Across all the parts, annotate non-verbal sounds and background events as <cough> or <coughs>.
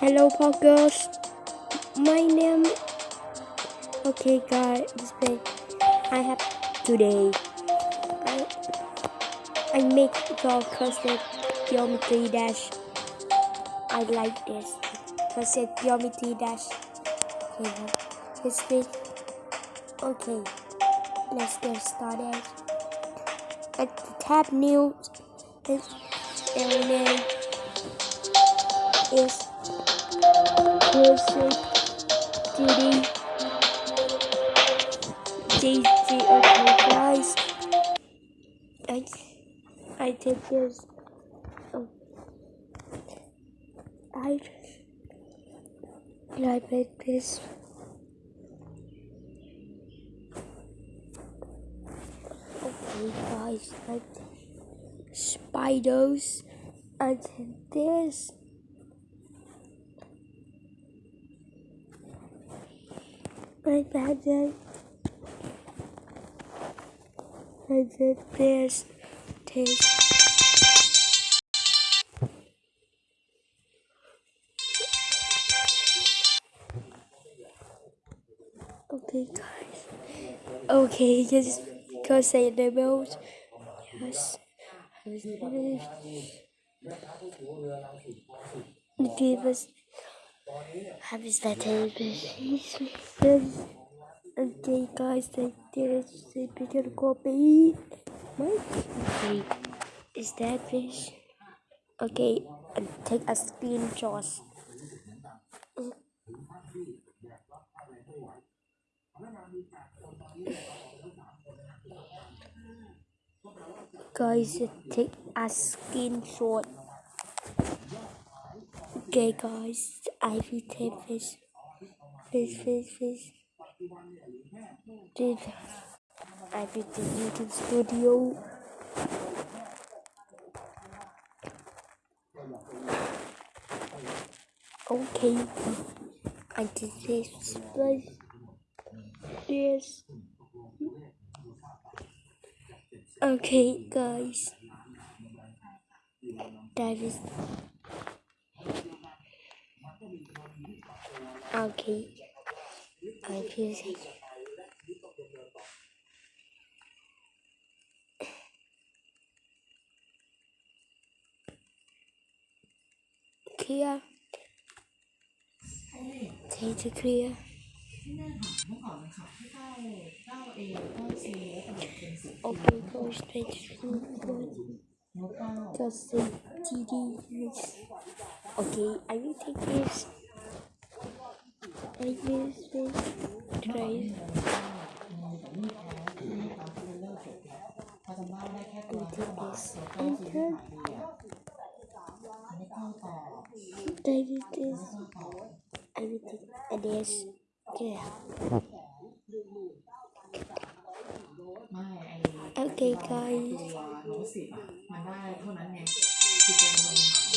Hello, Poggers. My name. Okay, guys. This. I have today. I I make your custom geometry dash. I like this. Custom geometry dash. Okay, week. Okay, let's get started. At the tab new is Closing Duty JJ okay guys I I take this. Oh, I I make this okay guys I spiders I take this then and then there's taste. Okay guys. Okay go say the most yes. Give us have is that Okay, guys, I did a bigger copy. Okay, is that fish? Okay, and take a screenshot. Guys, take a screenshot. Okay, guys, I will take fish. Fish, fish, fish. Did I did the YouTube studio? Okay, I did this place. Yes. Okay, guys. That is. Okay. I feel it. Clear. Take the clear. เมื่อก่อนมันขับให้เข้าเข้าเอเข้าซีแล้วแต่เป็นสี Okay, go straight to นกเก้า Just say TD. Yes. Okay, I will take this. I use this I this. Everything. And yes. Yeah. Okay guys.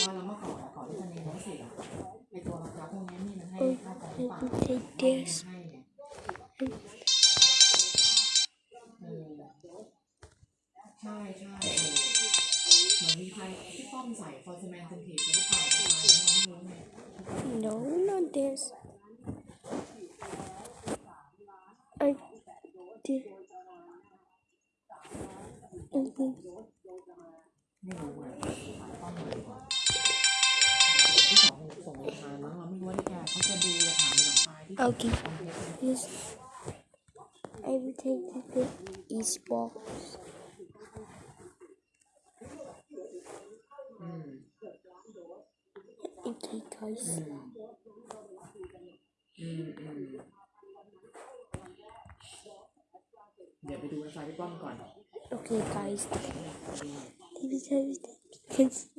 ว guys. โน้ตสิบอ่ะมันได้เท่านั้นไงคือเป็นเงินถามว่าแล้วเมื่อก่อนก่อนที่จะมีโน้ตสิบอ่ะไอ้ตัวราคาพวกนี้นี่มันให้ค่าต่อหรือเปล่า I will take this. ให้ไงเออใช่ใช่เออเหมือนมีใครที่ป้อมใส่ฟอร์สแมนเซนทีฟหรือเปล่าประมาณนั้นเราไม่รู้ไง No, not this. I did. Okay. ไม่รู้ไงป้อมไหน Okay. คอมเพลต Yes. I will take the East box. อืม Okay, guys. อืมอืมอืมเดี๋ยวไปดูไฟที่ป้อมก่อน Okay, guys. This is because <laughs>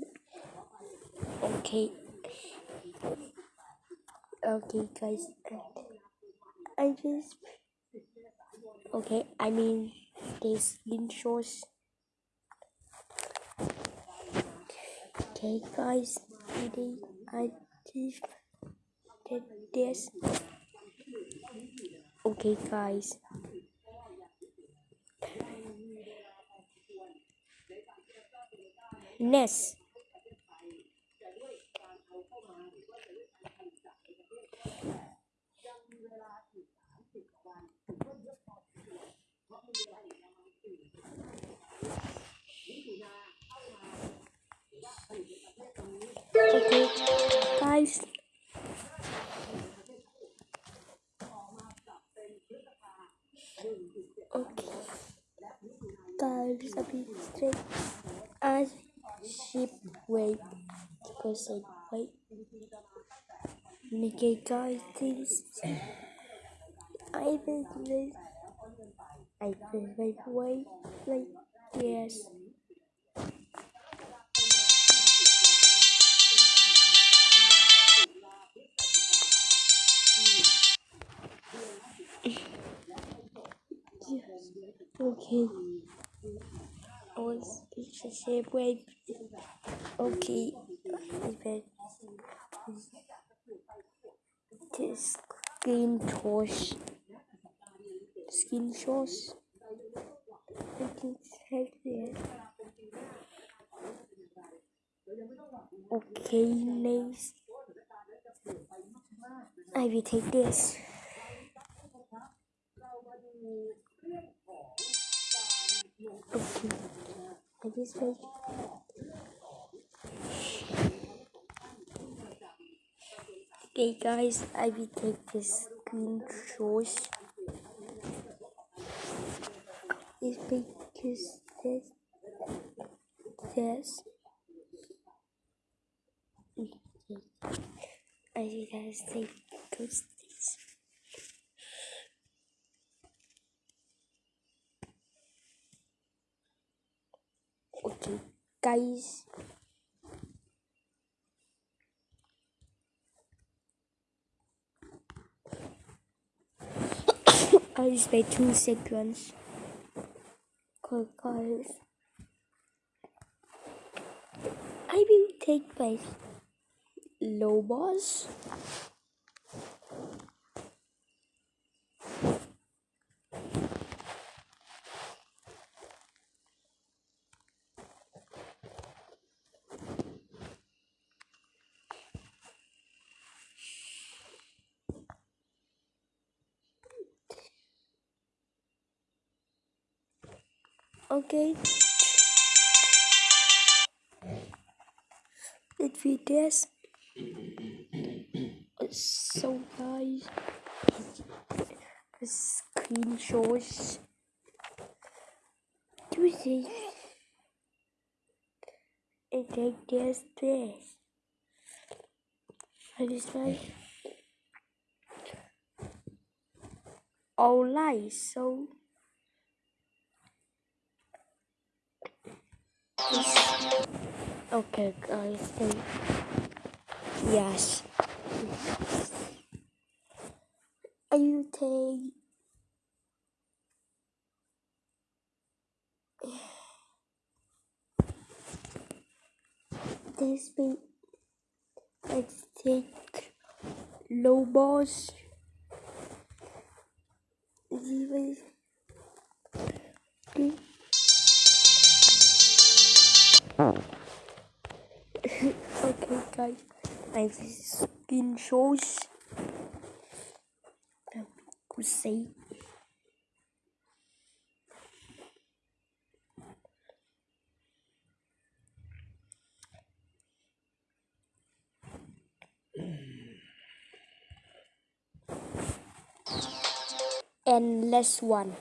okay. Okay, guys. I just okay. I mean, this intros. Okay, guys. Ready? I just did this. Okay, guys. Next. Guys. Okay. Guys, a bit straight as sheep because I wait. Okay, guys, this I will wait. I will wait, wait. Yes. Okay. I was the same way. Okay. This skin toss. Skin sauce. I can take it. Okay, nice. I will take this. Okay. Okay guys, I will take this green sauce. It's because this this I guys take because Okay guys <coughs> I just made two seconds. Cool guys. I will take my Lobos. Okay. It this. So guys, the screen shows two things. It take this this. And it's like all light so Okay, guys. Yes. I will take this bit. Let's take Lobos. Even guys. Have skin shows. Could say. And last one.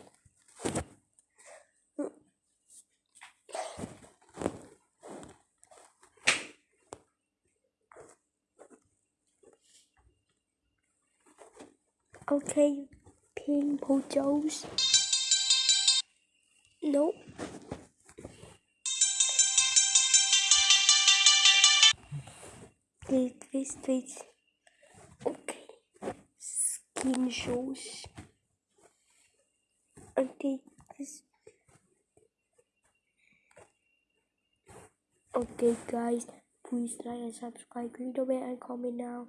Okay, photos. Nope. Please, please, please. Okay. Skin shows. Okay, this. Okay, guys. Please like and subscribe. The bell and comment now.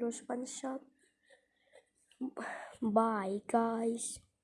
Respond shop. Bye, guys.